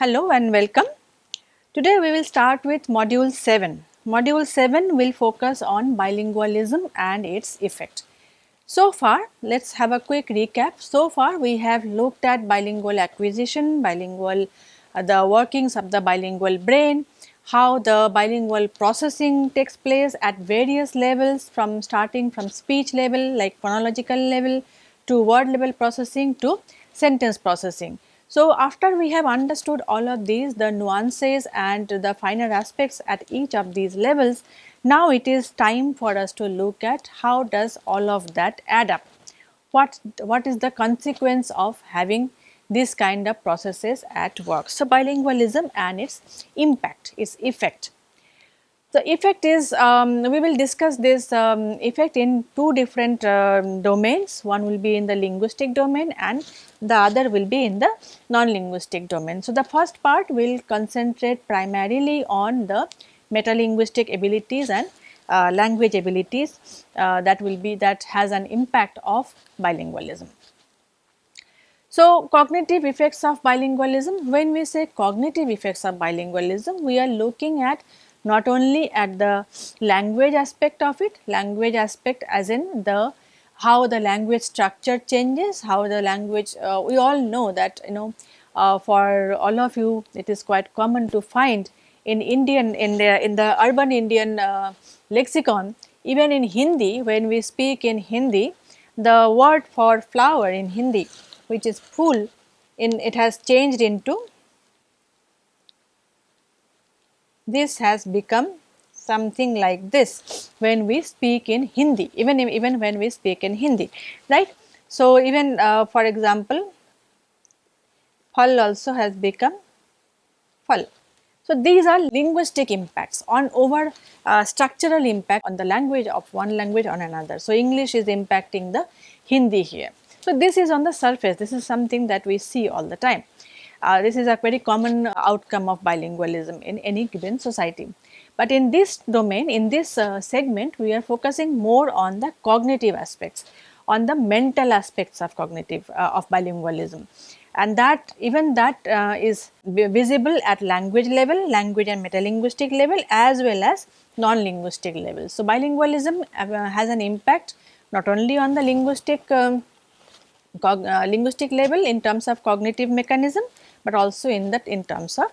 Hello and welcome. Today we will start with module 7. Module 7 will focus on bilingualism and its effect. So far, let us have a quick recap. So far, we have looked at bilingual acquisition, bilingual, uh, the workings of the bilingual brain, how the bilingual processing takes place at various levels from starting from speech level like phonological level to word level processing to sentence processing. So, after we have understood all of these the nuances and the finer aspects at each of these levels, now it is time for us to look at how does all of that add up. What, what is the consequence of having this kind of processes at work. So, bilingualism and its impact, its effect. The effect is, um, we will discuss this um, effect in two different uh, domains. One will be in the linguistic domain and the other will be in the non-linguistic domain. So, the first part will concentrate primarily on the metalinguistic abilities and uh, language abilities uh, that will be that has an impact of bilingualism. So, cognitive effects of bilingualism, when we say cognitive effects of bilingualism, we are looking at not only at the language aspect of it, language aspect as in the how the language structure changes, how the language, uh, we all know that you know uh, for all of you it is quite common to find in Indian, in the, in the urban Indian uh, lexicon, even in Hindi when we speak in Hindi, the word for flower in Hindi which is full in it has changed into this has become something like this when we speak in Hindi even even when we speak in Hindi right. So, even uh, for example, phal also has become phal. So, these are linguistic impacts on over uh, structural impact on the language of one language on another. So, English is impacting the Hindi here. So, this is on the surface, this is something that we see all the time. Uh, this is a very common outcome of bilingualism in any given society. But in this domain, in this uh, segment, we are focusing more on the cognitive aspects, on the mental aspects of cognitive uh, of bilingualism and that even that uh, is visible at language level, language and metalinguistic level as well as non-linguistic level. So, bilingualism uh, has an impact not only on the linguistic um, uh, linguistic level in terms of cognitive mechanism, but also in that in terms of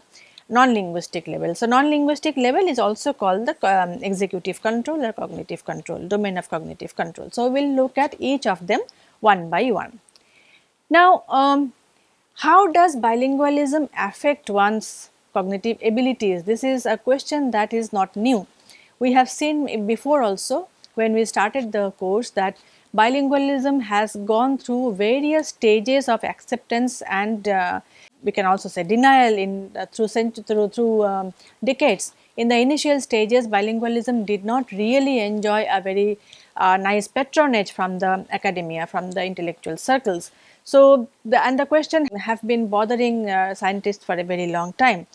non-linguistic level. So, non-linguistic level is also called the um, executive control or cognitive control, domain of cognitive control. So, we will look at each of them one by one. Now, um, how does bilingualism affect one's cognitive abilities? This is a question that is not new. We have seen before also when we started the course that bilingualism has gone through various stages of acceptance and uh, we can also say denial in uh, through through through um, decades. In the initial stages, bilingualism did not really enjoy a very uh, nice patronage from the academia, from the intellectual circles. So, the and the question have been bothering uh, scientists for a very long time.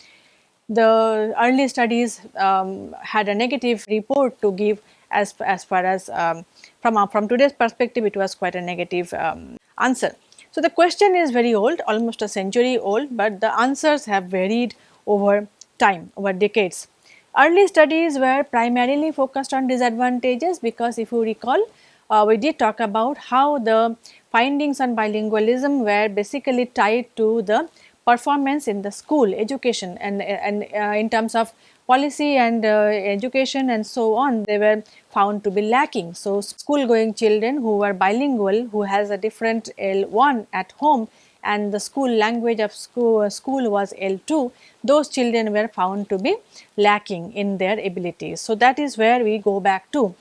The early studies um, had a negative report to give as, as far as um, from, uh, from today's perspective it was quite a negative um, answer. So, the question is very old almost a century old, but the answers have varied over time over decades. Early studies were primarily focused on disadvantages because if you recall uh, we did talk about how the findings on bilingualism were basically tied to the performance in the school education and, and uh, in terms of policy and uh, education and so on they were found to be lacking. So, school going children who were bilingual who has a different L1 at home and the school language of school, uh, school was L2, those children were found to be lacking in their abilities. So, that is where we go back to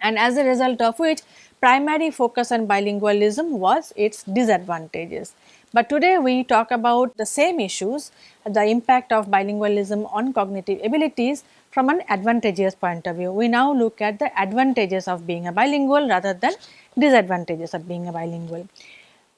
and as a result of which primary focus on bilingualism was its disadvantages. But today we talk about the same issues, the impact of bilingualism on cognitive abilities from an advantageous point of view. We now look at the advantages of being a bilingual rather than disadvantages of being a bilingual.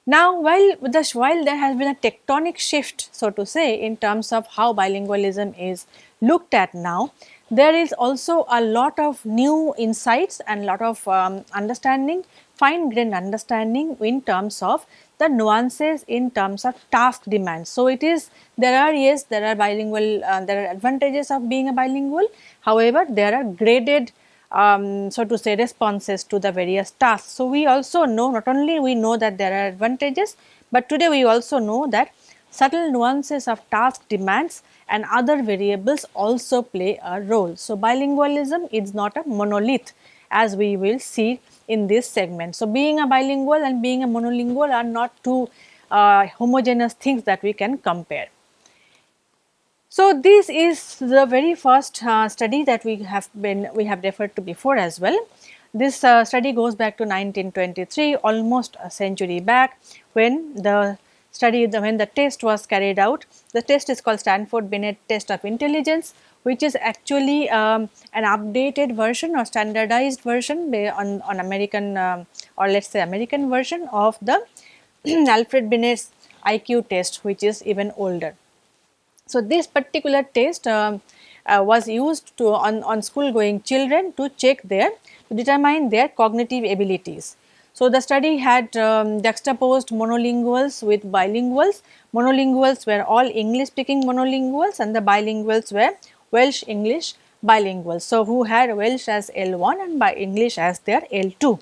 Now, while, the, while there has been a tectonic shift so to say in terms of how bilingualism is looked at now, there is also a lot of new insights and lot of um, understanding, fine grained understanding in terms of the nuances in terms of task demands. So, it is there are yes there are bilingual uh, there are advantages of being a bilingual however, there are graded um, so to say responses to the various tasks. So, we also know not only we know that there are advantages, but today we also know that subtle nuances of task demands and other variables also play a role. So, bilingualism is not a monolith as we will see in this segment. So, being a bilingual and being a monolingual are not two uh, homogeneous things that we can compare. So, this is the very first uh, study that we have been we have referred to before as well. This uh, study goes back to 1923 almost a century back when the study the, when the test was carried out. The test is called Stanford Binet test of intelligence which is actually um, an updated version or standardized version on, on American um, or let us say American version of the Alfred Binet's IQ test which is even older. So, this particular test uh, uh, was used to on, on school going children to check their to determine their cognitive abilities. So, the study had um, juxtaposed monolinguals with bilinguals. Monolinguals were all English speaking monolinguals and the bilinguals were Welsh English bilingual. So, who had Welsh as L1 and by English as their L2.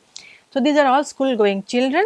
So, these are all school going children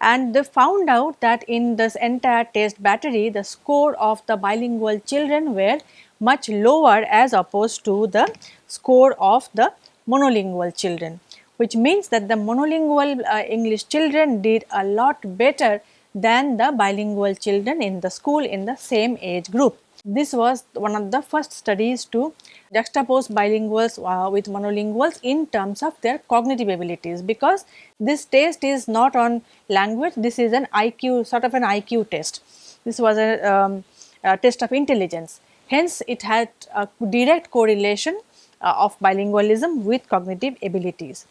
and they found out that in this entire test battery the score of the bilingual children were much lower as opposed to the score of the monolingual children which means that the monolingual uh, English children did a lot better than the bilingual children in the school in the same age group. This was one of the first studies to juxtapose bilinguals uh, with monolinguals in terms of their cognitive abilities because this test is not on language, this is an IQ sort of an IQ test. This was a, um, a test of intelligence. Hence, it had a direct correlation uh, of bilingualism with cognitive abilities.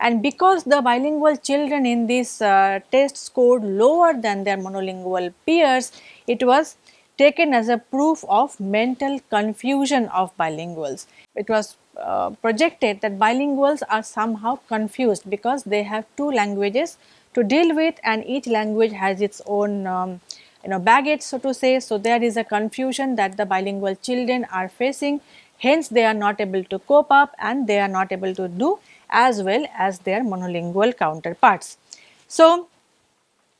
And because the bilingual children in this uh, test scored lower than their monolingual peers, it was taken as a proof of mental confusion of bilinguals. It was uh, projected that bilinguals are somehow confused because they have two languages to deal with and each language has its own um, you know baggage so to say. So, there is a confusion that the bilingual children are facing hence they are not able to cope up and they are not able to do as well as their monolingual counterparts. So,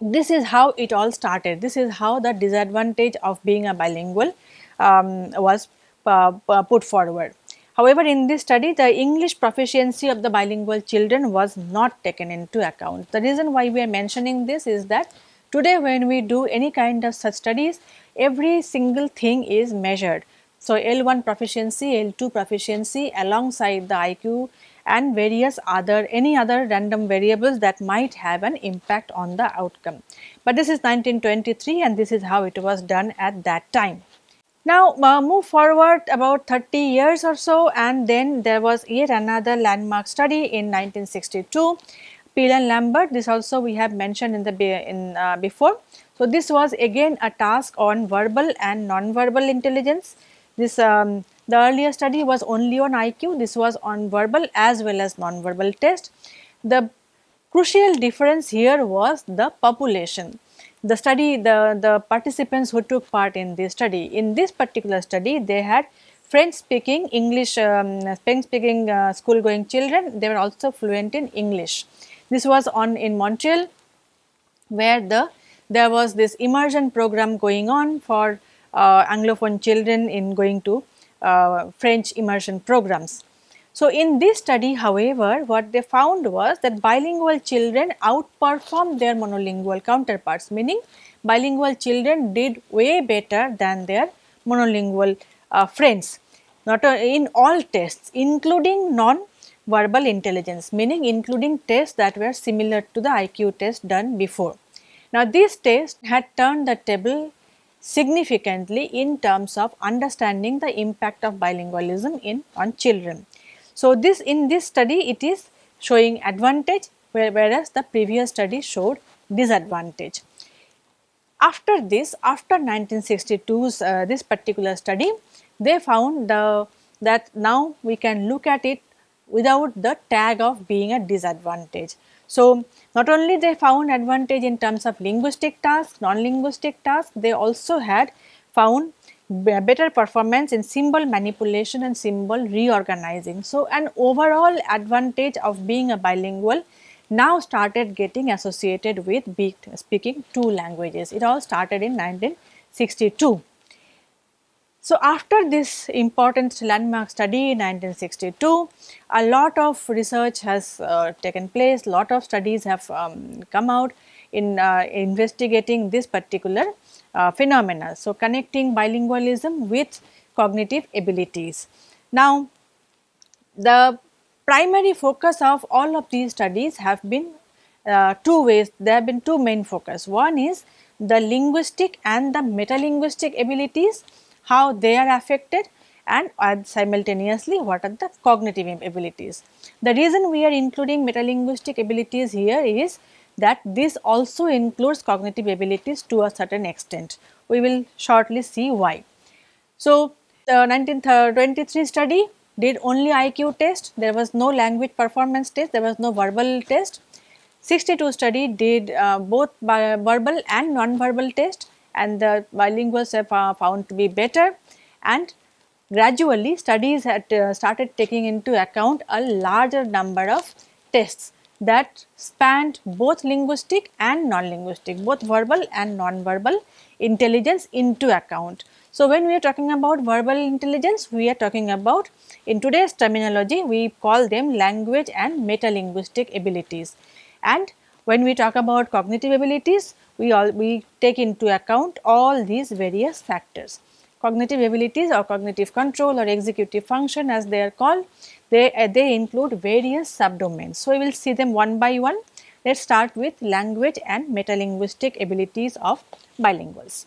this is how it all started. This is how the disadvantage of being a bilingual um, was uh, put forward. However, in this study the English proficiency of the bilingual children was not taken into account. The reason why we are mentioning this is that today when we do any kind of such studies every single thing is measured. So, L1 proficiency, L2 proficiency alongside the IQ and various other any other random variables that might have an impact on the outcome. But this is 1923 and this is how it was done at that time. Now uh, move forward about 30 years or so and then there was yet another landmark study in 1962 Peal and Lambert this also we have mentioned in the in uh, before. So this was again a task on verbal and non-verbal intelligence. This um, the earlier study was only on IQ, this was on verbal as well as non-verbal test. The crucial difference here was the population. The study, the, the participants who took part in this study, in this particular study they had French speaking English, um, French speaking uh, school going children, they were also fluent in English. This was on in Montreal where the there was this immersion program going on for uh, Anglophone children in going to uh, French immersion programs. So, in this study however, what they found was that bilingual children outperformed their monolingual counterparts meaning bilingual children did way better than their monolingual uh, friends not uh, in all tests including non-verbal intelligence meaning including tests that were similar to the IQ test done before. Now, this test had turned the table significantly in terms of understanding the impact of bilingualism in on children. So, this in this study it is showing advantage whereas the previous study showed disadvantage. After this after 1962's uh, this particular study they found the that now we can look at it without the tag of being a disadvantage. So, not only they found advantage in terms of linguistic tasks, non-linguistic tasks, they also had found better performance in symbol manipulation and symbol reorganizing. So, an overall advantage of being a bilingual now started getting associated with speaking two languages. It all started in 1962. So, after this important landmark study in 1962, a lot of research has uh, taken place, lot of studies have um, come out in uh, investigating this particular uh, phenomena. So, connecting bilingualism with cognitive abilities. Now, the primary focus of all of these studies have been uh, two ways, there have been two main focus. One is the linguistic and the metalinguistic abilities, how they are affected and uh, simultaneously what are the cognitive abilities. The reason we are including metalinguistic abilities here is that this also includes cognitive abilities to a certain extent. We will shortly see why. So, the 1923 study did only IQ test, there was no language performance test, there was no verbal test. 62 study did uh, both verbal and non-verbal test and the bilinguals have uh, found to be better and gradually studies had uh, started taking into account a larger number of tests that spanned both linguistic and non-linguistic, both verbal and non-verbal intelligence into account. So, when we are talking about verbal intelligence, we are talking about in today's terminology, we call them language and metalinguistic abilities. And when we talk about cognitive abilities, we all we take into account all these various factors. Cognitive abilities or cognitive control or executive function as they are called they, uh, they include various subdomains. So, we will see them one by one. Let us start with language and metalinguistic abilities of bilinguals.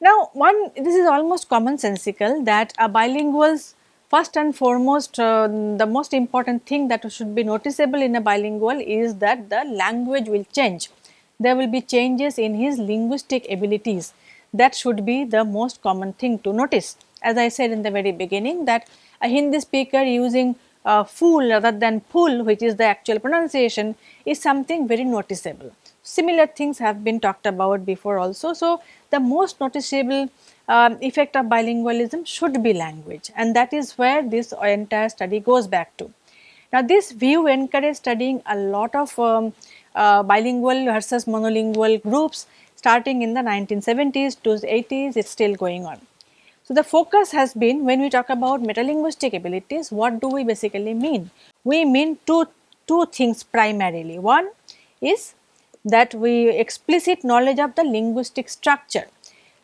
Now, one this is almost commonsensical that a bilingual's first and foremost uh, the most important thing that should be noticeable in a bilingual is that the language will change. There will be changes in his linguistic abilities that should be the most common thing to notice. As I said in the very beginning that a Hindi speaker using uh, fool rather than pull which is the actual pronunciation is something very noticeable. Similar things have been talked about before also. So, the most noticeable um, effect of bilingualism should be language and that is where this entire study goes back to. Now, this view encouraged studying a lot of um, uh, bilingual versus monolingual groups starting in the 1970s to 80s it is still going on. So, the focus has been when we talk about metalinguistic abilities, what do we basically mean? We mean two, two things primarily. One is that we explicit knowledge of the linguistic structure.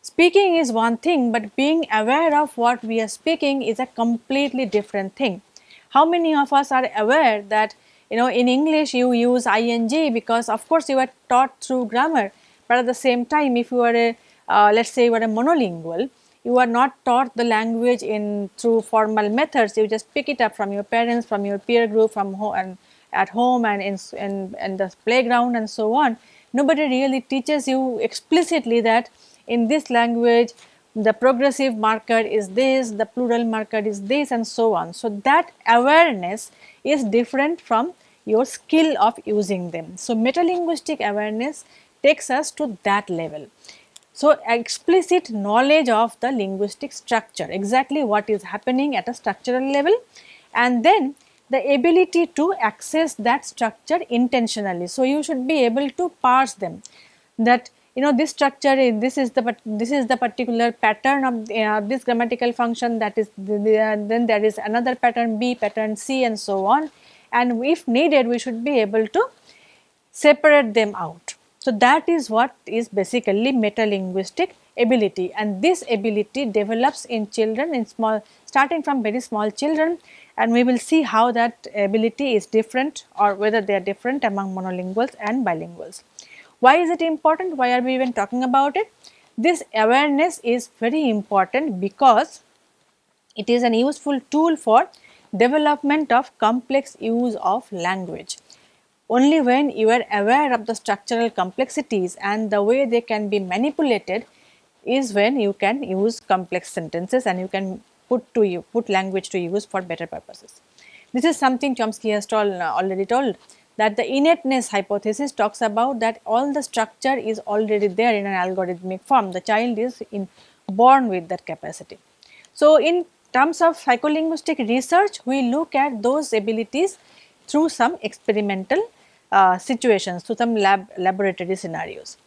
Speaking is one thing, but being aware of what we are speaking is a completely different thing. How many of us are aware that you know in English you use ing because of course you are taught through grammar, but at the same time if you are a uh, let us say you are a monolingual, you are not taught the language in through formal methods you just pick it up from your parents from your peer group from home and at home and in, in, in the playground and so on nobody really teaches you explicitly that in this language the progressive marker is this the plural marker is this and so on. So that awareness is different from your skill of using them. So metalinguistic awareness takes us to that level. So, explicit knowledge of the linguistic structure, exactly what is happening at a structural level and then the ability to access that structure intentionally. So, you should be able to parse them that you know this structure is this is the this is the particular pattern of uh, this grammatical function that is the, the, uh, then there is another pattern B, pattern C and so on and if needed we should be able to separate them out. So, that is what is basically metalinguistic ability and this ability develops in children in small starting from very small children and we will see how that ability is different or whether they are different among monolinguals and bilinguals. Why is it important? Why are we even talking about it? This awareness is very important because it is an useful tool for development of complex use of language. Only when you are aware of the structural complexities and the way they can be manipulated is when you can use complex sentences and you can put to you put language to use for better purposes. This is something Chomsky has told, uh, already told that the innateness hypothesis talks about that all the structure is already there in an algorithmic form. The child is in, born with that capacity. So, in terms of psycholinguistic research, we look at those abilities through some experimental uh, situations, through some lab laboratory scenarios.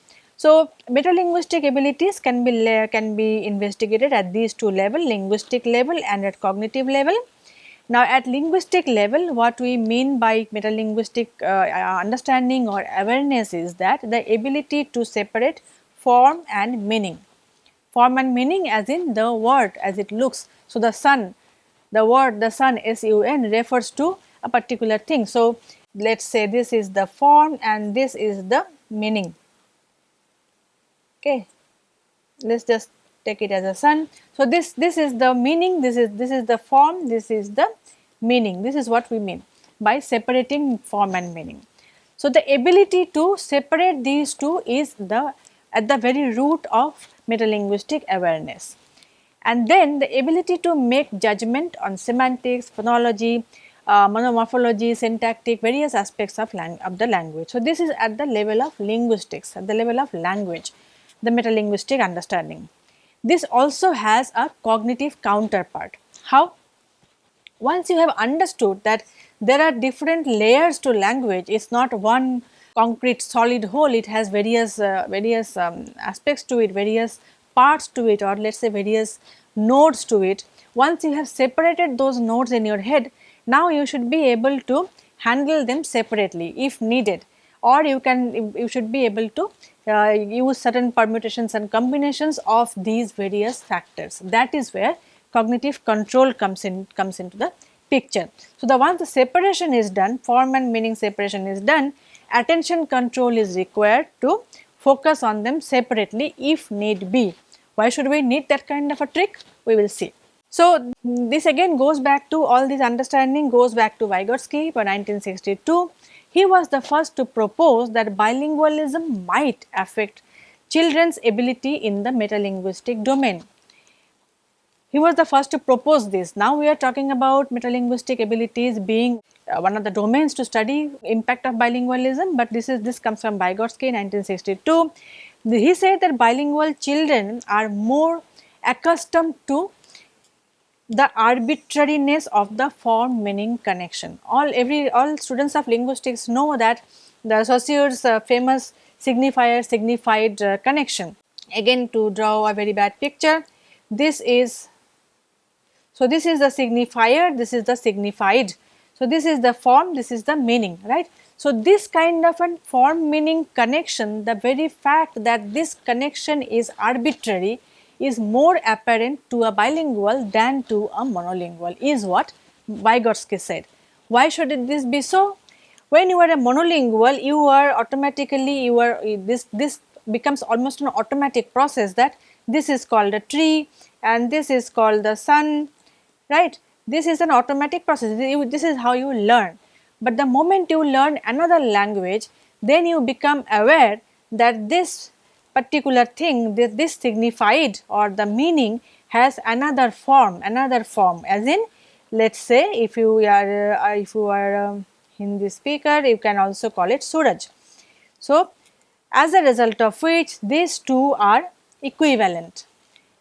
So, metalinguistic abilities can be can be investigated at these two level linguistic level and at cognitive level. Now, at linguistic level what we mean by metalinguistic uh, understanding or awareness is that the ability to separate form and meaning. Form and meaning as in the word as it looks. So, the sun, the word the sun S-U-N refers to a particular thing. So, let us say this is the form and this is the meaning okay. Let us just take it as a sun. So this this is the meaning this is this is the form this is the meaning. This is what we mean by separating form and meaning. So the ability to separate these two is the at the very root of metalinguistic awareness. And then the ability to make judgment on semantics phonology uh, monomorphology, syntactic, various aspects of, of the language. So, this is at the level of linguistics, at the level of language the metalinguistic understanding. This also has a cognitive counterpart. How? Once you have understood that there are different layers to language, it is not one concrete solid whole, it has various, uh, various um, aspects to it, various parts to it or let us say various nodes to it. Once you have separated those nodes in your head, now you should be able to handle them separately if needed or you can you should be able to uh, use certain permutations and combinations of these various factors. That is where cognitive control comes in comes into the picture. So, the once the separation is done, form and meaning separation is done, attention control is required to focus on them separately if need be. Why should we need that kind of a trick? We will see. So, this again goes back to all this understanding goes back to Vygotsky for 1962 he was the first to propose that bilingualism might affect children's ability in the metalinguistic domain. He was the first to propose this. Now we are talking about metalinguistic abilities being uh, one of the domains to study impact of bilingualism, but this is this comes from Vygotsky 1962. He said that bilingual children are more accustomed to the arbitrariness of the form meaning connection. All every all students of linguistics know that the Saussure's uh, famous signifier signified uh, connection. Again to draw a very bad picture, this is so this is the signifier, this is the signified. So this is the form, this is the meaning, right? So this kind of a form meaning connection, the very fact that this connection is arbitrary is more apparent to a bilingual than to a monolingual is what Vygotsky said. Why should it this be so? When you are a monolingual, you are automatically, you are this, this becomes almost an automatic process that this is called a tree and this is called the sun, right. This is an automatic process, this is how you learn. But the moment you learn another language, then you become aware that this particular thing this, this signified or the meaning has another form another form as in let us say if you are uh, if you are a Hindi speaker you can also call it Suraj. So, as a result of which these two are equivalent.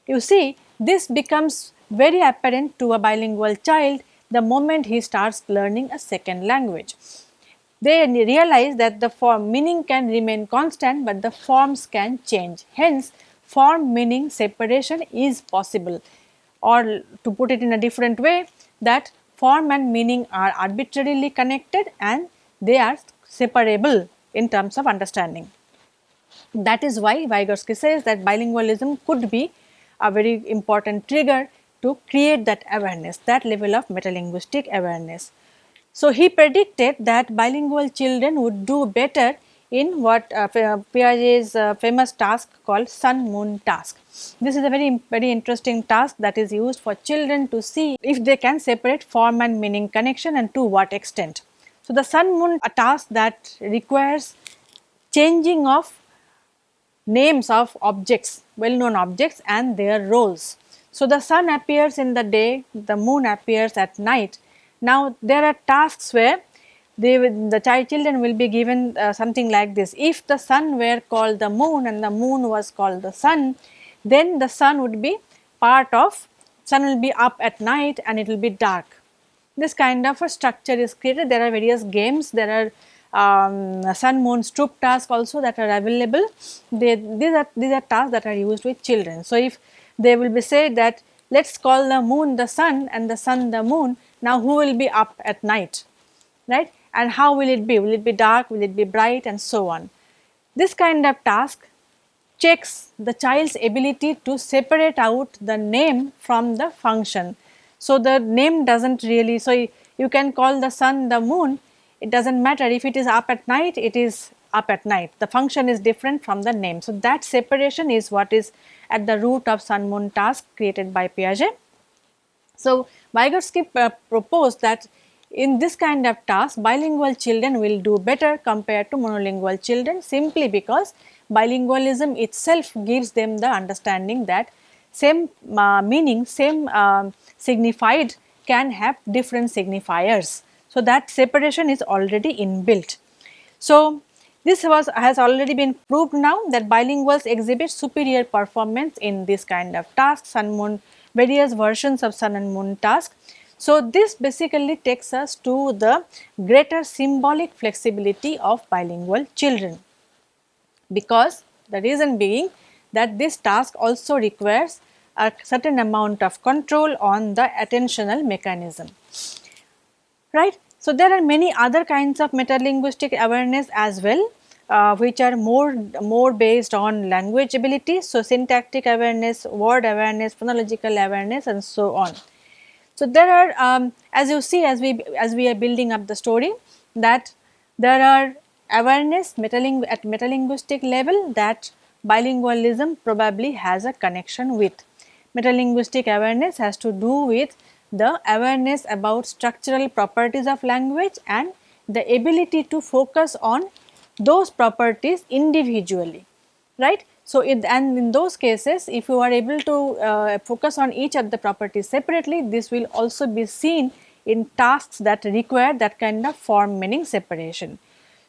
You see this becomes very apparent to a bilingual child the moment he starts learning a second language they realize that the form meaning can remain constant, but the forms can change. Hence, form meaning separation is possible or to put it in a different way that form and meaning are arbitrarily connected and they are separable in terms of understanding. That is why Vygotsky says that bilingualism could be a very important trigger to create that awareness, that level of metalinguistic awareness. So, he predicted that bilingual children would do better in what uh, Piaget's uh, famous task called sun moon task. This is a very very interesting task that is used for children to see if they can separate form and meaning connection and to what extent. So, the sun moon a task that requires changing of names of objects well known objects and their roles. So, the sun appears in the day, the moon appears at night Now there are tasks where they the child children will be given uh, something like this. If the sun were called the moon and the moon was called the sun, then the sun would be part of sun will be up at night and it will be dark. This kind of a structure is created. There are various games. There are um, sun moon stroop tasks also that are available. They, these are these are tasks that are used with children. So if they will be said that let us call the moon the sun and the sun the moon. Now who will be up at night, right? And how will it be? Will it be dark? Will it be bright? And so on. This kind of task checks the child's ability to separate out the name from the function. So the name does not really, so you can call the sun the moon, it does not matter if it is up at night, it is up at night. The function is different from the name. So that separation is what is at the root of sun moon task created by Piaget. So Vygotsky uh, proposed that in this kind of task bilingual children will do better compared to monolingual children simply because bilingualism itself gives them the understanding that same uh, meaning, same uh, signified can have different signifiers. So that separation is already inbuilt. So this was has already been proved now that bilinguals exhibit superior performance in this kind of task, sun moon, various versions of sun and moon task. So this basically takes us to the greater symbolic flexibility of bilingual children because the reason being that this task also requires a certain amount of control on the attentional mechanism right. So, there are many other kinds of metalinguistic awareness as well uh, which are more more based on language ability. So, syntactic awareness, word awareness, phonological awareness and so on. So, there are um, as you see as we as we are building up the story that there are awareness metaling at metalinguistic level that bilingualism probably has a connection with. Metalinguistic awareness has to do with the awareness about structural properties of language and the ability to focus on those properties individually, right. So, it, and in those cases if you are able to uh, focus on each of the properties separately this will also be seen in tasks that require that kind of form meaning separation.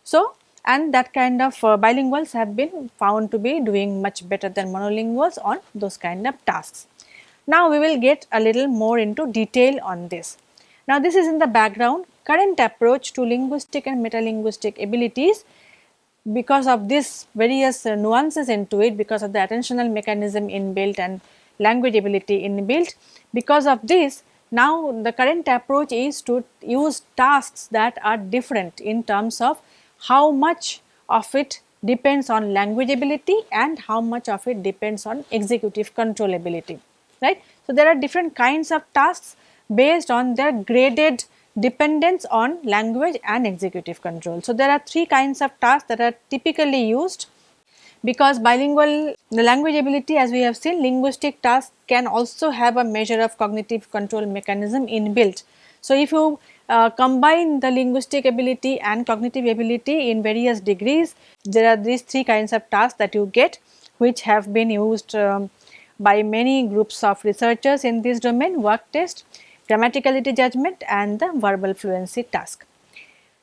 So, and that kind of uh, bilinguals have been found to be doing much better than monolinguals on those kind of tasks. Now we will get a little more into detail on this. Now this is in the background current approach to linguistic and metalinguistic abilities because of this various uh, nuances into it because of the attentional mechanism inbuilt and language ability inbuilt. Because of this now the current approach is to use tasks that are different in terms of how much of it depends on language ability and how much of it depends on executive control ability right. So, there are different kinds of tasks based on their graded dependence on language and executive control. So, there are three kinds of tasks that are typically used because bilingual the language ability as we have seen linguistic tasks can also have a measure of cognitive control mechanism inbuilt. So, if you uh, combine the linguistic ability and cognitive ability in various degrees, there are these three kinds of tasks that you get which have been used um, by many groups of researchers in this domain wug test, grammaticality judgment and the verbal fluency task.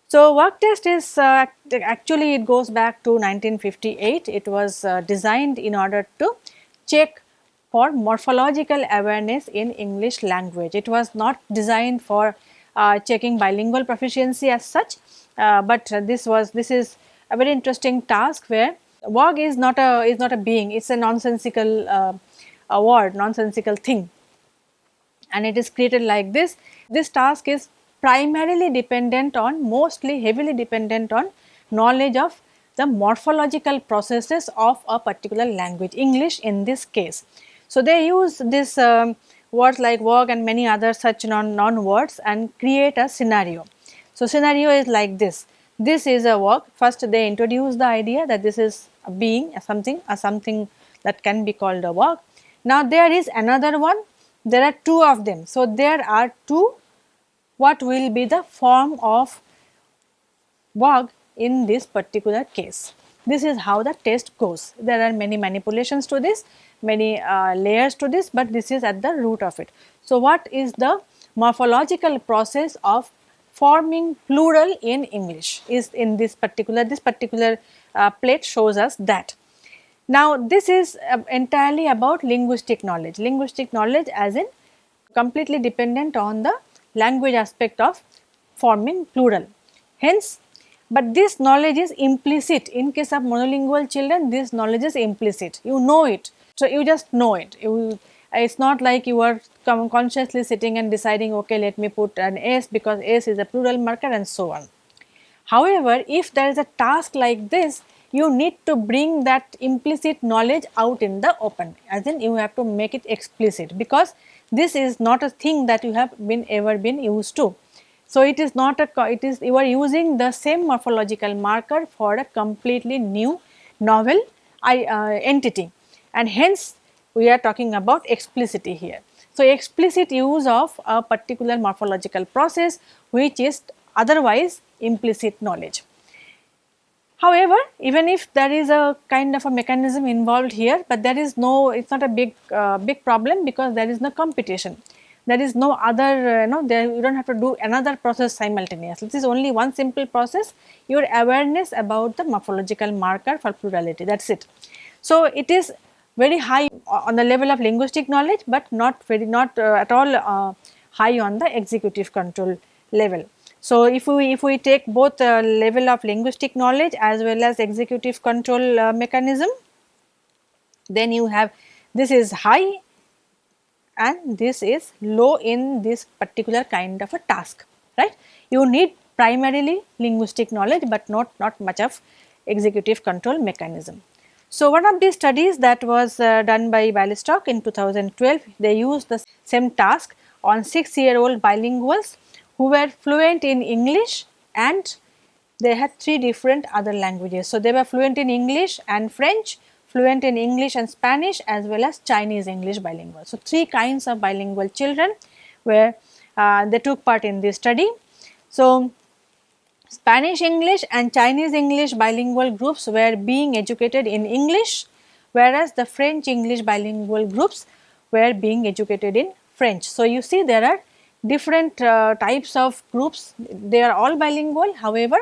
So, wug test is uh, actually it goes back to 1958. It was uh, designed in order to check for morphological awareness in English language. It was not designed for uh, checking bilingual proficiency as such, uh, but this was this is a very interesting task where WOG is not a is not a being, it is a nonsensical uh, word nonsensical thing and it is created like this. This task is primarily dependent on mostly heavily dependent on knowledge of the morphological processes of a particular language English in this case. So, they use this um, words like wug and many other such non, non words and create a scenario. So, scenario is like this this is a wug first they introduce the idea that this is a being a something a something that can be called a wug now there is another one, there are two of them. So there are two, what will be the form of WOG in this particular case. This is how the test goes. There are many manipulations to this, many uh, layers to this, but this is at the root of it. So what is the morphological process of forming plural in English is in this particular, this particular uh, plate shows us that. Now, this is uh, entirely about linguistic knowledge, linguistic knowledge as in completely dependent on the language aspect of forming plural. Hence, but this knowledge is implicit. In case of monolingual children this knowledge is implicit. You know it. So you just know it. You it's not like you are consciously sitting and deciding okay let me put an s because s is a plural marker and so on. However if there is a task like this you need to bring that implicit knowledge out in the open as in you have to make it explicit because this is not a thing that you have been ever been used to so, it is not a it is you are using the same morphological marker for a completely new novel I, uh, entity and hence we are talking about explicity here. So, explicit use of a particular morphological process which is otherwise implicit knowledge. However, even if there is a kind of a mechanism involved here, but there is no, it is not a big, uh, big problem because there is no competition there is no other uh, you know there you do not have to do another process simultaneously. This is only one simple process your awareness about the morphological marker for plurality that is it. So, it is very high on the level of linguistic knowledge, but not very not uh, at all uh, high on the executive control level. So, if we if we take both uh, level of linguistic knowledge as well as executive control uh, mechanism, then you have this is high and this is low in this particular kind of a task right. You need primarily linguistic knowledge, but not, not much of executive control mechanism. So, one of these studies that was uh, done by Bialystok in 2012, they used the same task on 6 year old bilinguals who were fluent in English and they had 3 different other languages. So, they were fluent in English and French fluent in English and Spanish as well as Chinese English bilingual. So, three kinds of bilingual children where uh, they took part in this study. So, Spanish English and Chinese English bilingual groups were being educated in English whereas the French English bilingual groups were being educated in French. So, you see there are different uh, types of groups. They are all bilingual. However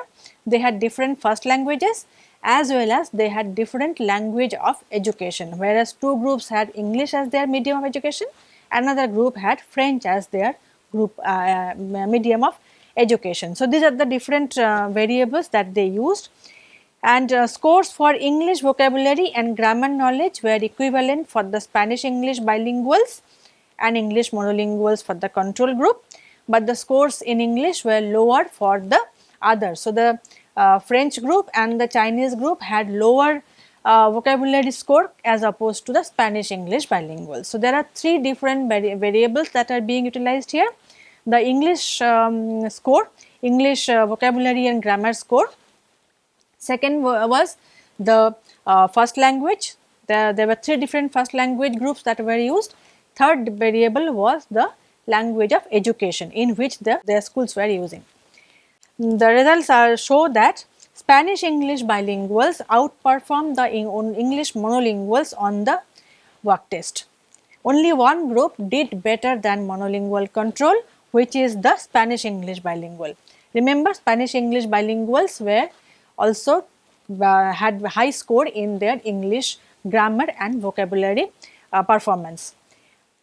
they had different first languages as well as they had different language of education. Whereas two groups had English as their medium of education another group had French as their group uh, medium of education. So, these are the different uh, variables that they used. And uh, scores for English vocabulary and grammar knowledge were equivalent for the Spanish English bilinguals and English monolinguals for the control group, but the scores in English were lower for the others. So, the uh, French group and the Chinese group had lower uh, vocabulary score as opposed to the Spanish English bilingual. So, there are three different vari variables that are being utilized here. The English um, score, English uh, vocabulary and grammar score. Second was the uh, first language, there, there were three different first language groups that were used. Third variable was the language of education in which the, their schools were using the results are show that Spanish English bilinguals outperform the English monolinguals on the wug test. Only one group did better than monolingual control which is the Spanish English bilingual. Remember Spanish English bilinguals were also uh, had high score in their English grammar and vocabulary uh, performance.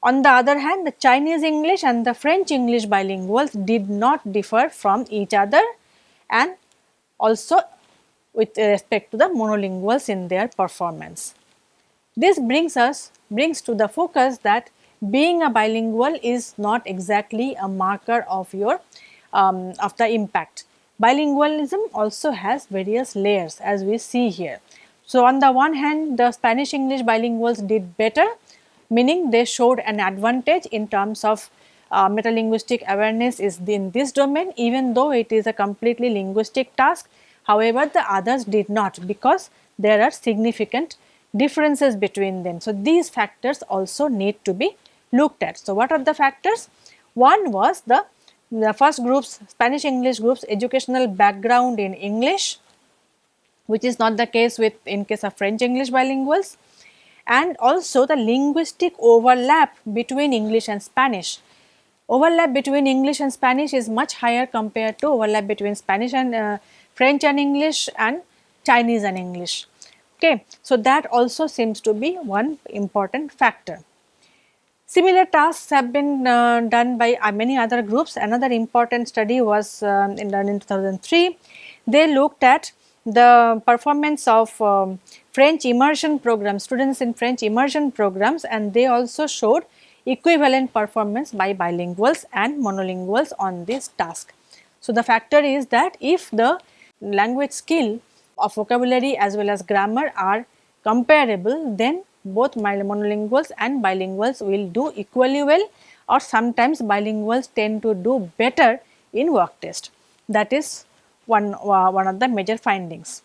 On the other hand, the Chinese English and the French English bilinguals did not differ from each other and also with respect to the monolinguals in their performance. This brings us brings to the focus that being a bilingual is not exactly a marker of your um, of the impact. Bilingualism also has various layers as we see here. So, on the one hand the Spanish English bilinguals did better meaning they showed an advantage in terms of uh, metalinguistic awareness is in this domain even though it is a completely linguistic task. However, the others did not because there are significant differences between them. So, these factors also need to be looked at. So, what are the factors? One was the, the first groups Spanish English groups educational background in English which is not the case with in case of French English bilinguals and also the linguistic overlap between English and Spanish. overlap between English and Spanish is much higher compared to overlap between Spanish and uh, French and English and Chinese and English. Okay. So, that also seems to be one important factor. Similar tasks have been uh, done by uh, many other groups. Another important study was um, done in 2003. They looked at the performance of um, French immersion programs, students in French immersion programs and they also showed equivalent performance by bilinguals and monolinguals on this task. So, the factor is that if the language skill of vocabulary as well as grammar are comparable then both monolinguals and bilinguals will do equally well or sometimes bilinguals tend to do better in wug test. That is one, uh, one of the major findings.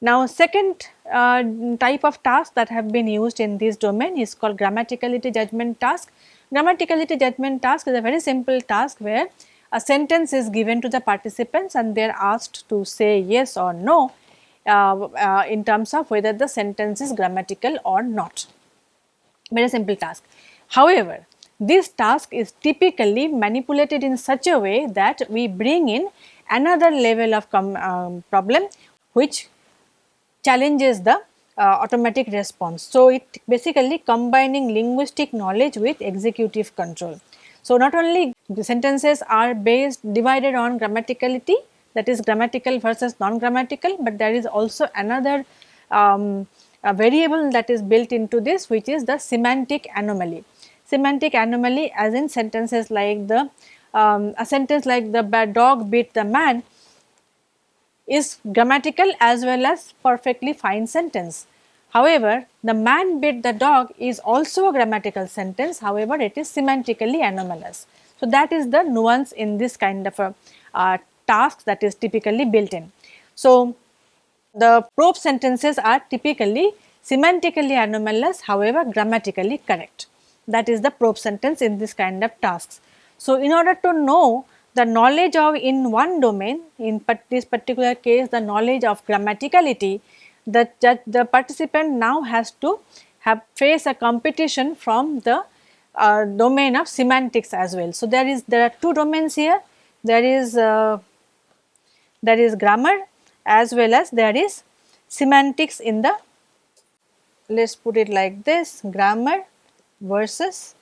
Now, second uh, type of task that have been used in this domain is called grammaticality judgment task. Grammaticality judgment task is a very simple task where a sentence is given to the participants and they are asked to say yes or no uh, uh, in terms of whether the sentence is grammatical or not. Very simple task. However, this task is typically manipulated in such a way that we bring in another level of um, problem which challenges the uh, automatic response. So, it basically combining linguistic knowledge with executive control. So, not only the sentences are based divided on grammaticality that is grammatical versus non-grammatical, but there is also another um, variable that is built into this which is the semantic anomaly. Semantic anomaly as in sentences like the um, a sentence like the bad dog beat the man is grammatical as well as perfectly fine sentence. However, the man bit the dog is also a grammatical sentence, however, it is semantically anomalous. So, that is the nuance in this kind of a uh, task that is typically built in. So, the probe sentences are typically semantically anomalous, however, grammatically correct. That is the probe sentence in this kind of tasks. So, in order to know the knowledge of in one domain, in this particular case the knowledge of grammaticality, the, the participant now has to have face a competition from the uh, domain of semantics as well. So, there is there are two domains here, there is uh, there is grammar as well as there is semantics in the let us put it like this grammar versus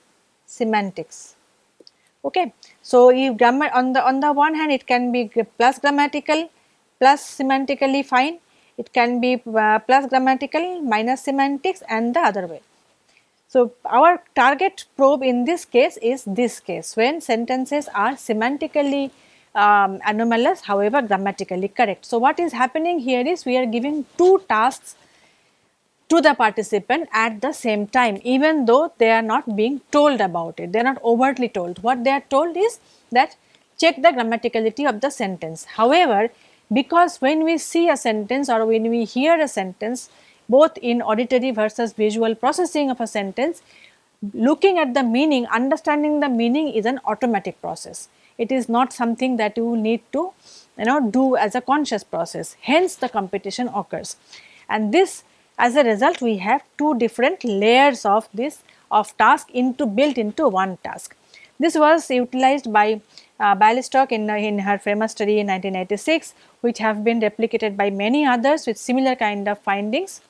semantics. Okay. So, if grammar on the on the one hand it can be plus grammatical plus semantically fine it can be uh, plus grammatical minus semantics and the other way. So, our target probe in this case is this case when sentences are semantically um, anomalous however grammatically correct. So, what is happening here is we are giving two tasks to the participant at the same time even though they are not being told about it, they are not overtly told. What they are told is that check the grammaticality of the sentence. However, because when we see a sentence or when we hear a sentence both in auditory versus visual processing of a sentence looking at the meaning understanding the meaning is an automatic process it is not something that you need to you know do as a conscious process hence the competition occurs and this as a result we have two different layers of this of task into built into one task this was utilized by uh, in, in her famous study in 1986 which have been replicated by many others with similar kind of findings.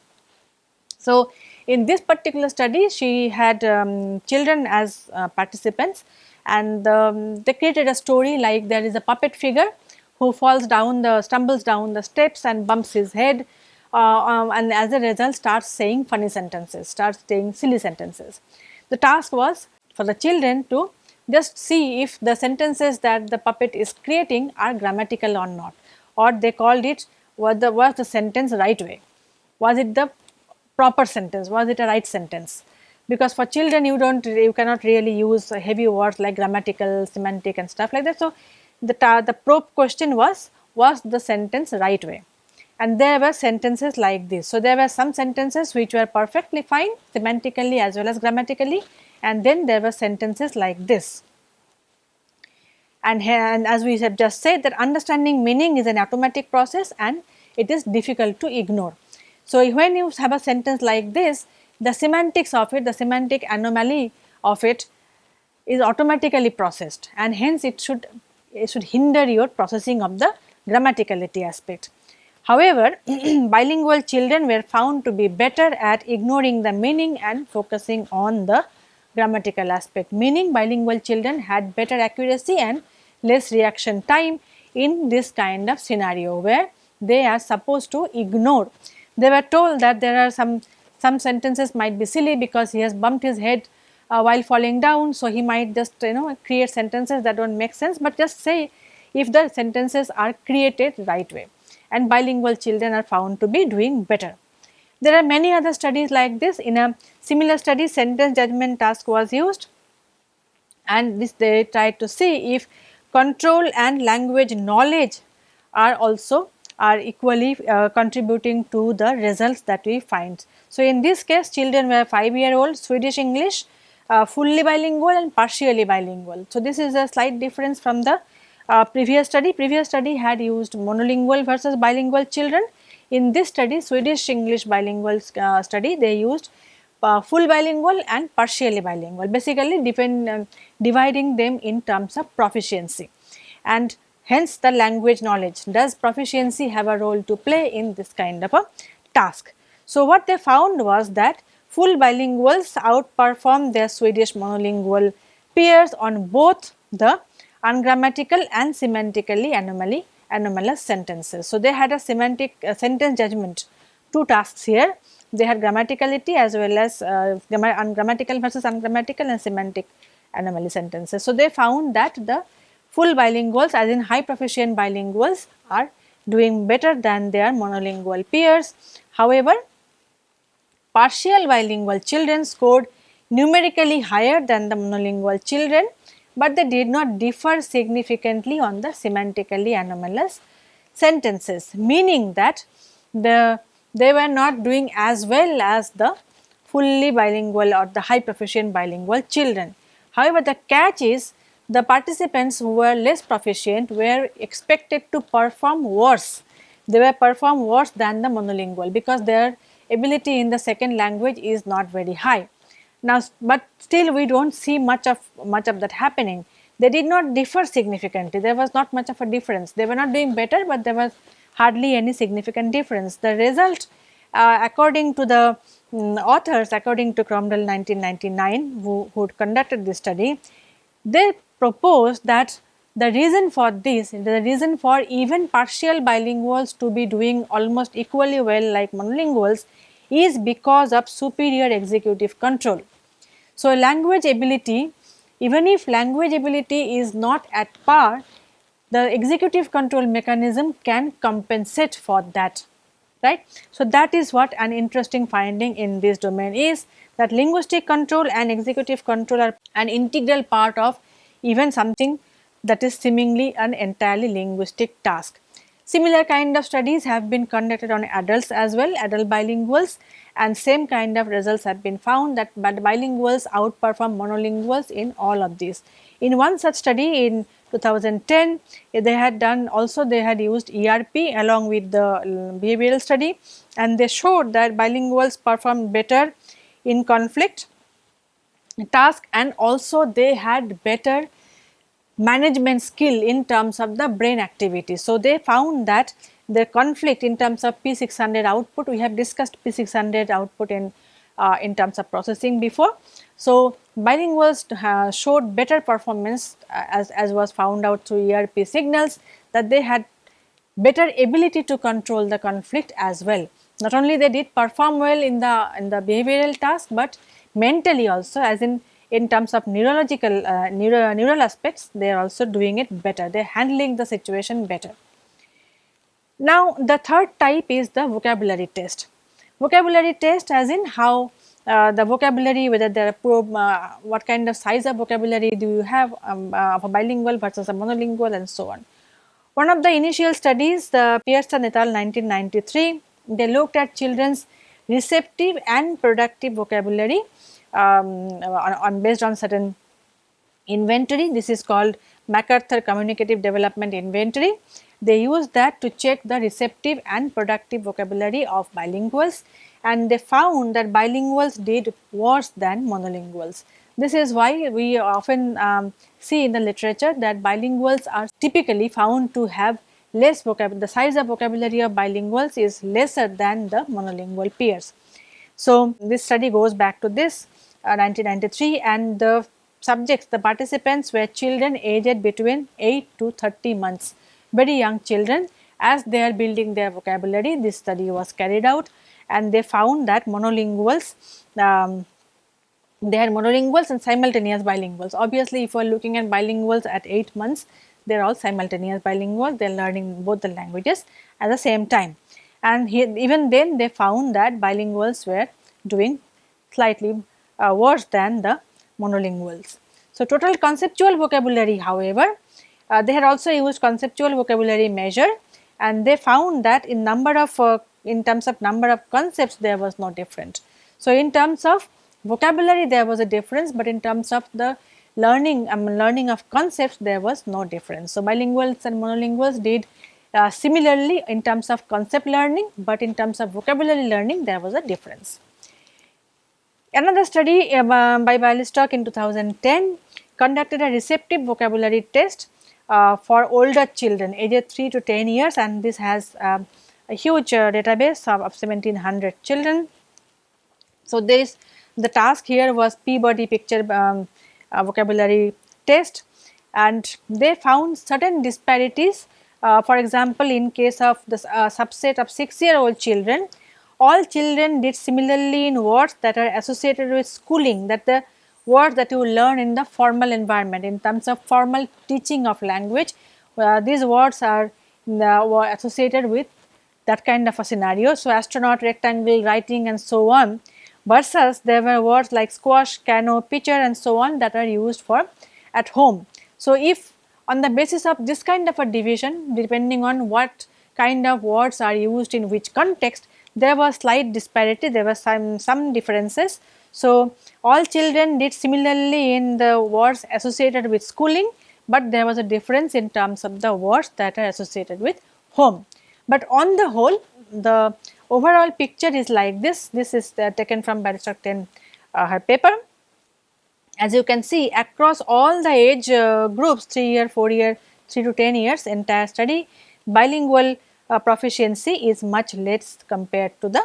So, in this particular study she had um, children as uh, participants and um, they created a story like there is a puppet figure who falls down the stumbles down the steps and bumps his head uh, um, and as a result starts saying funny sentences, starts saying silly sentences. The task was for the children to just see if the sentences that the puppet is creating are grammatical or not or they called it was the, was the sentence right way, was it the proper sentence, was it a right sentence. Because for children you do not you cannot really use heavy words like grammatical, semantic and stuff like that. So, the, the probe question was was the sentence right way and there were sentences like this. So, there were some sentences which were perfectly fine semantically as well as grammatically and then there were sentences like this. And, and as we have just said that understanding meaning is an automatic process and it is difficult to ignore. So, when you have a sentence like this, the semantics of it, the semantic anomaly of it is automatically processed and hence it should it should hinder your processing of the grammaticality aspect. However, bilingual children were found to be better at ignoring the meaning and focusing on the grammatical aspect, meaning bilingual children had better accuracy and less reaction time in this kind of scenario where they are supposed to ignore. They were told that there are some some sentences might be silly because he has bumped his head uh, while falling down. So, he might just you know create sentences that do not make sense, but just say if the sentences are created right way and bilingual children are found to be doing better. There are many other studies like this in a similar study sentence judgment task was used and this they tried to see if control and language knowledge are also are equally uh, contributing to the results that we find. So, in this case children were 5 year old Swedish English uh, fully bilingual and partially bilingual. So, this is a slight difference from the uh, previous study. Previous study had used monolingual versus bilingual children. In this study Swedish English bilingual uh, study they used uh, full bilingual and partially bilingual basically depend, uh, dividing them in terms of proficiency and hence the language knowledge. Does proficiency have a role to play in this kind of a task? So, what they found was that full bilinguals outperform their Swedish monolingual peers on both the ungrammatical and semantically anomaly anomalous sentences. So, they had a semantic uh, sentence judgment two tasks here they had grammaticality as well as uh, ungrammatical versus ungrammatical and semantic anomaly sentences. So, they found that the full bilinguals as in high proficient bilinguals are doing better than their monolingual peers. However, partial bilingual children scored numerically higher than the monolingual children, but they did not differ significantly on the semantically anomalous sentences, meaning that the they were not doing as well as the fully bilingual or the high proficient bilingual children. However, the catch is the participants who were less proficient were expected to perform worse. They were perform worse than the monolingual because their ability in the second language is not very high. Now, but still we do not see much of much of that happening. They did not differ significantly, there was not much of a difference. They were not doing better, but there was hardly any significant difference. The result uh, according to the um, authors, according to Cromdal 1999 who, who conducted this study, they proposed that the reason for this, the reason for even partial bilinguals to be doing almost equally well like monolinguals is because of superior executive control. So, language ability, even if language ability is not at par, the executive control mechanism can compensate for that, right. So, that is what an interesting finding in this domain is that linguistic control and executive control are an integral part of even something that is seemingly an entirely linguistic task. Similar kind of studies have been conducted on adults as well, adult bilinguals and same kind of results have been found that bilinguals outperform monolinguals in all of these. In one such study in 2010, they had done also they had used ERP along with the behavioral study and they showed that bilinguals performed better in conflict task and also they had better management skill in terms of the brain activity. So, they found that the conflict in terms of P600 output, we have discussed P600 output in, uh, in terms of processing before. So, bilinguals uh, showed better performance uh, as, as was found out through ERP signals that they had better ability to control the conflict as well. Not only they did perform well in the, in the behavioral task, but mentally also as in in terms of neurological uh, neuro, neural aspects they are also doing it better they are handling the situation better. Now the third type is the vocabulary test. Vocabulary test as in how uh, the vocabulary whether there are probe, uh, what kind of size of vocabulary do you have um, uh, of a bilingual versus a monolingual and so on. One of the initial studies the Pearson et al 1993 they looked at children's receptive and productive vocabulary um, on, on, based on certain inventory. This is called MacArthur Communicative Development Inventory. They use that to check the receptive and productive vocabulary of bilinguals and they found that bilinguals did worse than monolinguals. This is why we often um, see in the literature that bilinguals are typically found to have less vocabulary, the size of vocabulary of bilinguals is lesser than the monolingual peers. So, this study goes back to this 1993 and the subjects, the participants were children aged between 8 to 30 months, very young children as they are building their vocabulary this study was carried out and they found that monolinguals um, they had monolinguals and simultaneous bilinguals. Obviously, if you are looking at bilinguals at 8 months, they are all simultaneous bilinguals, they are learning both the languages at the same time. And here, even then they found that bilinguals were doing slightly uh, worse than the monolinguals. So, total conceptual vocabulary however, uh, they had also used conceptual vocabulary measure and they found that in number of uh, in terms of number of concepts there was no difference. So, in terms of vocabulary there was a difference, but in terms of the learning um, learning of concepts there was no difference. So, bilinguals and monolinguals did uh, similarly in terms of concept learning, but in terms of vocabulary learning there was a difference. Another study uh, by Bialystok in 2010 conducted a receptive vocabulary test uh, for older children aged 3 to 10 years and this has uh, a huge uh, database of, of 1700 children. So, this the task here was Peabody picture um, uh, vocabulary test and they found certain disparities uh, for example, in case of the uh, subset of 6 year old children, all children did similarly in words that are associated with schooling that the words that you learn in the formal environment in terms of formal teaching of language. Uh, these words are uh, associated with that kind of a scenario. So, astronaut, rectangle, writing and so on versus there were words like squash, canoe, pitcher and so on that are used for at home. So, if on the basis of this kind of a division depending on what kind of words are used in which context there was slight disparity, there were some, some differences. So, all children did similarly in the words associated with schooling, but there was a difference in terms of the words that are associated with home. But on the whole the overall picture is like this, this is uh, taken from 10 uh, her paper. As you can see across all the age uh, groups 3 year, 4 year, 3 to 10 years entire study bilingual uh, proficiency is much less compared to the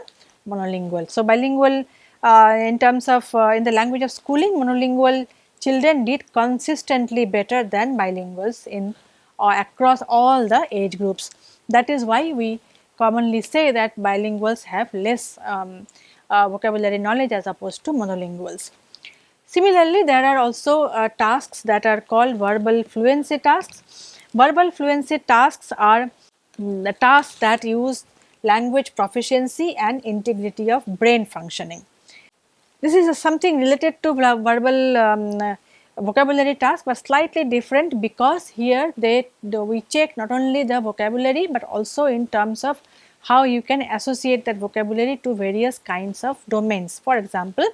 monolingual. So, bilingual uh, in terms of uh, in the language of schooling monolingual children did consistently better than bilinguals in uh, across all the age groups. That is why we commonly say that bilinguals have less um, uh, vocabulary knowledge as opposed to monolinguals. Similarly, there are also uh, tasks that are called verbal fluency tasks. Verbal fluency tasks are the tasks that use language proficiency and integrity of brain functioning. This is something related to verbal um, vocabulary task but slightly different because here they we check not only the vocabulary but also in terms of how you can associate that vocabulary to various kinds of domains. For example,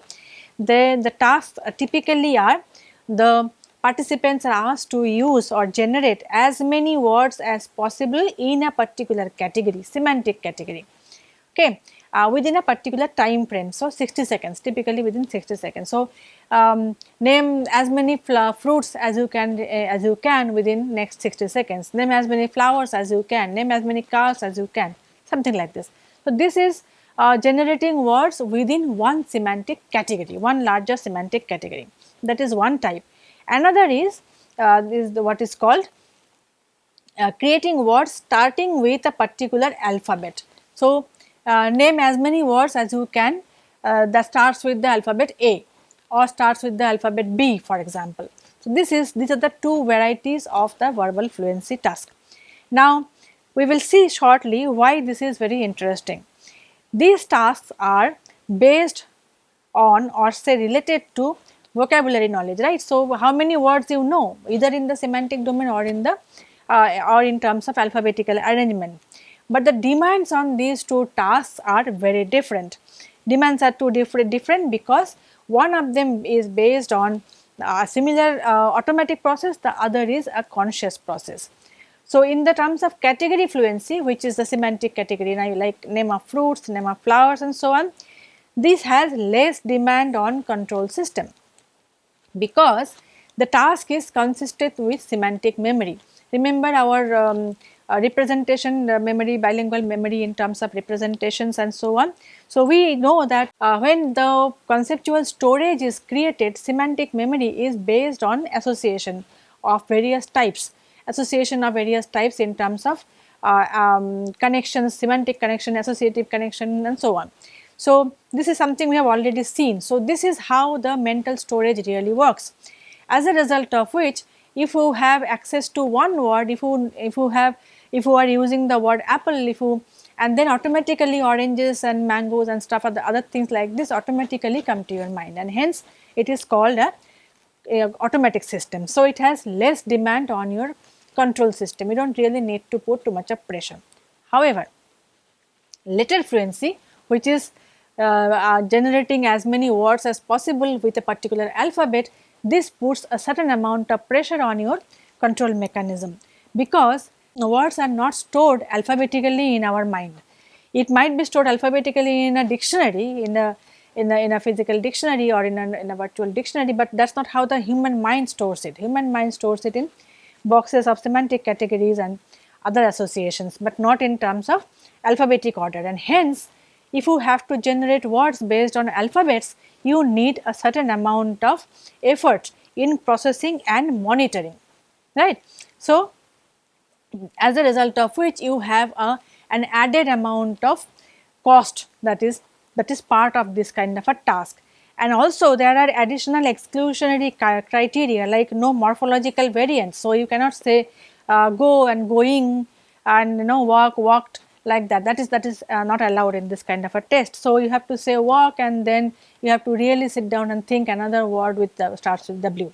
the, the tasks typically are the participants are asked to use or generate as many words as possible in a particular category, semantic category. Okay uh, within a particular time frame. So, 60 seconds typically within 60 seconds. So, um, name as many fruits as you can uh, as you can within next 60 seconds, name as many flowers as you can, name as many cars as you can something like this. So, this is uh, generating words within one semantic category, one larger semantic category that is one type. Another is, uh, is the, what is called uh, creating words starting with a particular alphabet. So, uh, name as many words as you can uh, that starts with the alphabet A or starts with the alphabet B for example. So, this is these are the two varieties of the verbal fluency task. Now, we will see shortly why this is very interesting. These tasks are based on or say related to vocabulary knowledge right. So, how many words you know either in the semantic domain or in the uh, or in terms of alphabetical arrangement but the demands on these two tasks are very different. Demands are two different, different because one of them is based on a similar uh, automatic process, the other is a conscious process. So, in the terms of category fluency which is the semantic category now like name of fruits, name of flowers and so on, this has less demand on control system. Because the task is consistent with semantic memory. Remember our um, uh, representation uh, memory, bilingual memory in terms of representations and so on. So, we know that uh, when the conceptual storage is created, semantic memory is based on association of various types, association of various types in terms of uh, um, connections, semantic connection, associative connection and so on. So, this is something we have already seen. So, this is how the mental storage really works. As a result of which, if you have access to one word, if you, if you have, if you are using the word apple, if you and then automatically oranges and mangoes and stuff other, other things like this automatically come to your mind and hence it is called a, a automatic system. So, it has less demand on your control system, you do not really need to put too much of pressure. However, letter fluency which is uh, generating as many words as possible with a particular alphabet, this puts a certain amount of pressure on your control mechanism because words are not stored alphabetically in our mind. It might be stored alphabetically in a dictionary, in a in a, in a physical dictionary or in a, in a virtual dictionary, but that is not how the human mind stores it. Human mind stores it in boxes of semantic categories and other associations, but not in terms of alphabetic order and hence if you have to generate words based on alphabets, you need a certain amount of effort in processing and monitoring, right. So, as a result of which you have a, an added amount of cost that is that is part of this kind of a task. And also there are additional exclusionary criteria like no morphological variants. So, you cannot say uh, go and going and you know walk walked like that that is that is uh, not allowed in this kind of a test. So, you have to say walk and then you have to really sit down and think another word with the starts with W.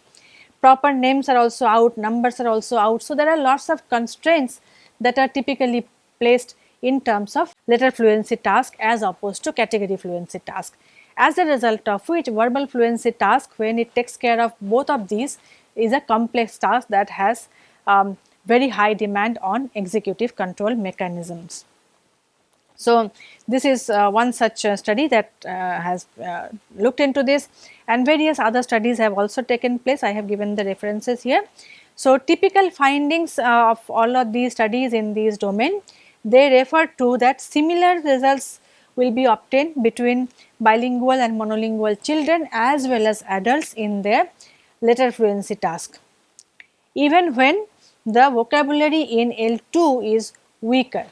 Proper names are also out, numbers are also out. So, there are lots of constraints that are typically placed in terms of letter fluency task as opposed to category fluency task. As a result of which verbal fluency task when it takes care of both of these is a complex task that has um, very high demand on executive control mechanisms. So, this is uh, one such uh, study that uh, has uh, looked into this and various other studies have also taken place. I have given the references here. So, typical findings uh, of all of these studies in these domain, they refer to that similar results will be obtained between bilingual and monolingual children as well as adults in their letter fluency task. Even when the vocabulary in L2 is weaker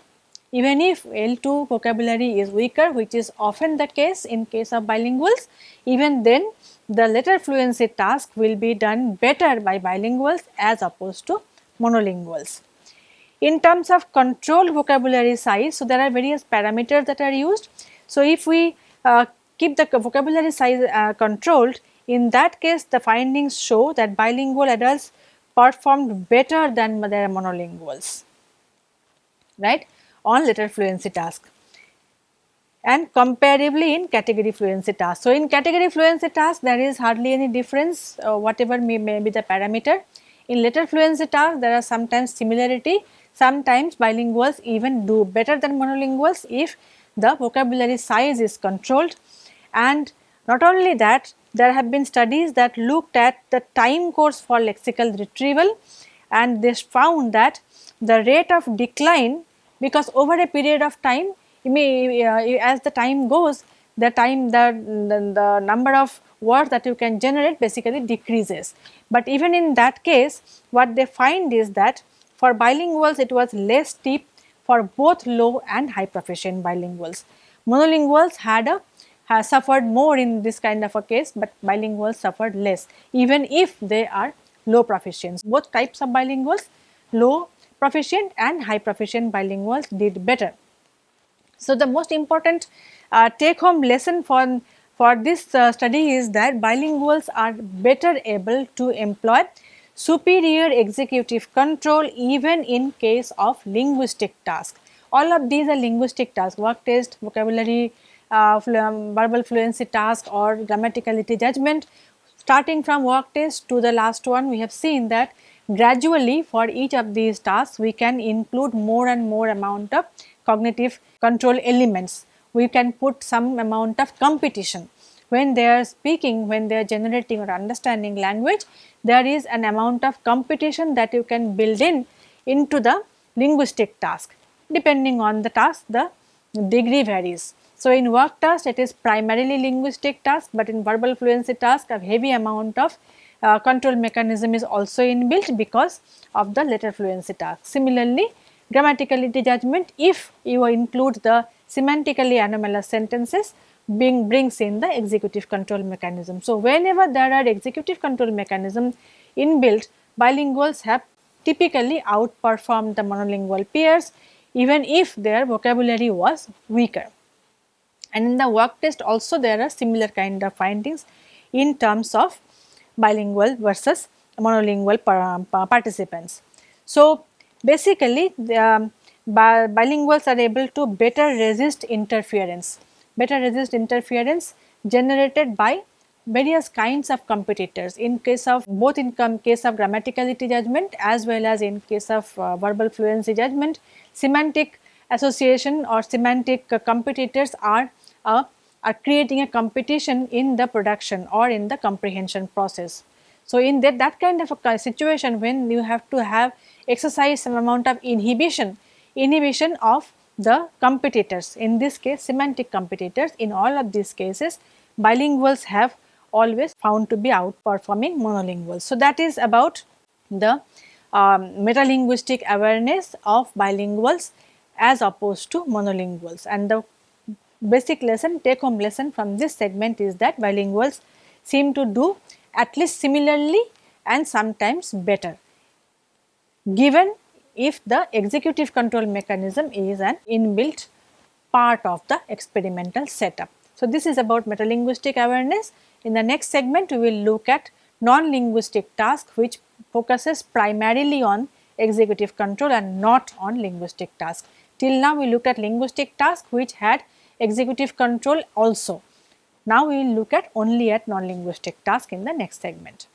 even if L2 vocabulary is weaker which is often the case in case of bilinguals, even then the letter fluency task will be done better by bilinguals as opposed to monolinguals. In terms of control vocabulary size, so there are various parameters that are used. So, if we uh, keep the vocabulary size uh, controlled, in that case the findings show that bilingual adults performed better than their monolinguals, right on letter fluency task and comparably in category fluency task. So, in category fluency task there is hardly any difference uh, whatever may, may be the parameter. In letter fluency task there are sometimes similarity, sometimes bilinguals even do better than monolinguals if the vocabulary size is controlled and not only that there have been studies that looked at the time course for lexical retrieval and they found that the rate of decline because over a period of time may uh, as the time goes the time the, the, the number of words that you can generate basically decreases. But even in that case what they find is that for bilinguals it was less steep for both low and high proficient bilinguals. Monolinguals had a has suffered more in this kind of a case, but bilinguals suffered less even if they are low proficients. Both types of bilinguals low proficient and high proficient bilinguals did better. So, the most important uh, take home lesson for, for this uh, study is that bilinguals are better able to employ superior executive control even in case of linguistic tasks. All of these are linguistic tasks, wug test, vocabulary, uh, um, verbal fluency task or grammaticality judgment. Starting from wug test to the last one, we have seen that Gradually for each of these tasks we can include more and more amount of cognitive control elements. We can put some amount of competition when they are speaking, when they are generating or understanding language, there is an amount of competition that you can build in into the linguistic task. Depending on the task, the degree varies. So, in wug task it is primarily linguistic task, but in verbal fluency task a heavy amount of uh, control mechanism is also inbuilt because of the letter fluency task. Similarly, grammaticality judgment if you include the semantically anomalous sentences being brings in the executive control mechanism. So, whenever there are executive control mechanism inbuilt bilinguals have typically outperformed the monolingual peers even if their vocabulary was weaker. And in the wug test also there are similar kind of findings in terms of bilingual versus monolingual participants. So, basically the, um, bi bilinguals are able to better resist interference, better resist interference generated by various kinds of competitors in case of both in case of grammaticality judgment as well as in case of uh, verbal fluency judgment semantic association or semantic uh, competitors are uh, are creating a competition in the production or in the comprehension process. So, in that, that kind of a situation when you have to have exercise some amount of inhibition, inhibition of the competitors in this case semantic competitors in all of these cases bilinguals have always found to be outperforming monolinguals. So, that is about the um, metalinguistic awareness of bilinguals as opposed to monolinguals and the basic lesson take home lesson from this segment is that bilinguals seem to do at least similarly and sometimes better given if the executive control mechanism is an inbuilt part of the experimental setup. So, this is about metalinguistic awareness. In the next segment, we will look at non-linguistic task which focuses primarily on executive control and not on linguistic task. Till now, we looked at linguistic task which had executive control also. Now, we will look at only at non-linguistic task in the next segment.